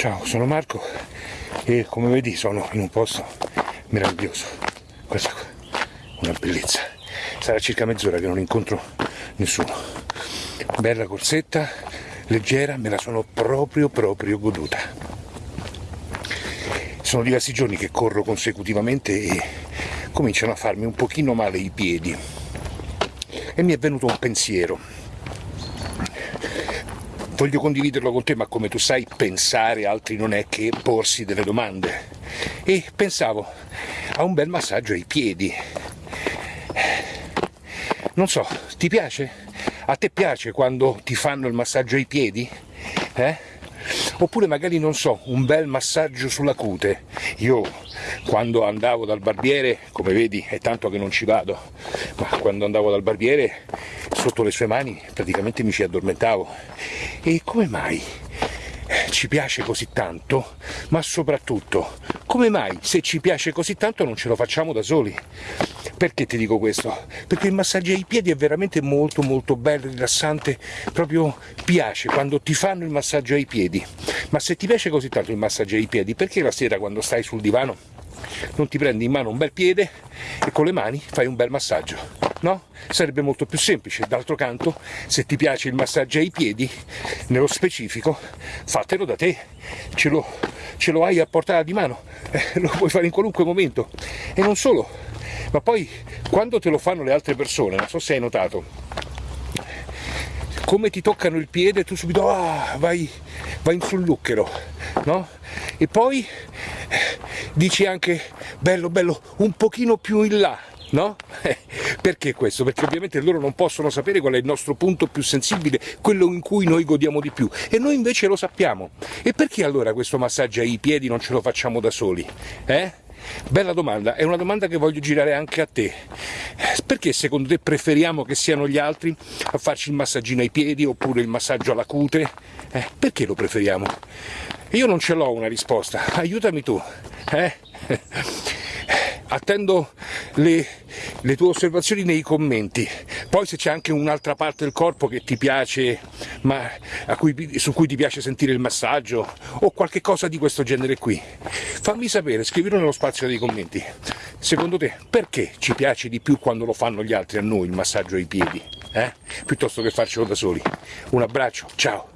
Ciao, sono Marco e come vedi sono in un posto meraviglioso. Questa qua, una bellezza. Sarà circa mezz'ora che non incontro nessuno. Bella corsetta, leggera, me la sono proprio proprio goduta. Sono diversi giorni che corro consecutivamente e cominciano a farmi un pochino male i piedi. E mi è venuto un pensiero voglio condividerlo con te, ma come tu sai pensare altri non è che porsi delle domande. E pensavo a un bel massaggio ai piedi. Non so, ti piace? A te piace quando ti fanno il massaggio ai piedi? Eh? Oppure magari, non so, un bel massaggio sulla cute. Io quando andavo dal barbiere, come vedi è tanto che non ci vado, ma quando andavo dal barbiere sotto le sue mani praticamente mi ci addormentavo. E come mai ci piace così tanto, ma soprattutto come mai se ci piace così tanto non ce lo facciamo da soli? Perché ti dico questo? Perché il massaggio ai piedi è veramente molto molto bello, rilassante, proprio piace quando ti fanno il massaggio ai piedi. Ma se ti piace così tanto il massaggio ai piedi, perché la sera quando stai sul divano non ti prendi in mano un bel piede e con le mani fai un bel massaggio? No? Sarebbe molto più semplice. D'altro canto, se ti piace il massaggio ai piedi, nello specifico, fatelo da te. Ce lo, ce lo hai a portata di mano, eh, lo puoi fare in qualunque momento. E non solo, ma poi quando te lo fanno le altre persone, non so se hai notato, come ti toccano il piede tu subito ah, vai, vai sul lucchero, no? E poi dici anche bello bello un pochino più in là, no? Perché questo? Perché ovviamente loro non possono sapere qual è il nostro punto più sensibile, quello in cui noi godiamo di più, e noi invece lo sappiamo. E perché allora questo massaggio ai piedi non ce lo facciamo da soli? Eh? Bella domanda, è una domanda che voglio girare anche a te. Perché secondo te preferiamo che siano gli altri a farci il massaggino ai piedi oppure il massaggio alla cute? Eh, perché lo preferiamo? Io non ce l'ho una risposta, aiutami tu. Eh? Attendo le, le, tue osservazioni nei commenti. Poi se c'è anche un'altra parte del corpo che ti piace, ma cui, su cui ti piace sentire il massaggio o qualche cosa di questo genere qui, fammi sapere, scrivilo nello spazio dei commenti. Secondo te perché ci piace di più quando lo fanno gli altri a noi il massaggio ai piedi? Eh? Piuttosto che farcelo da soli. Un abbraccio, ciao!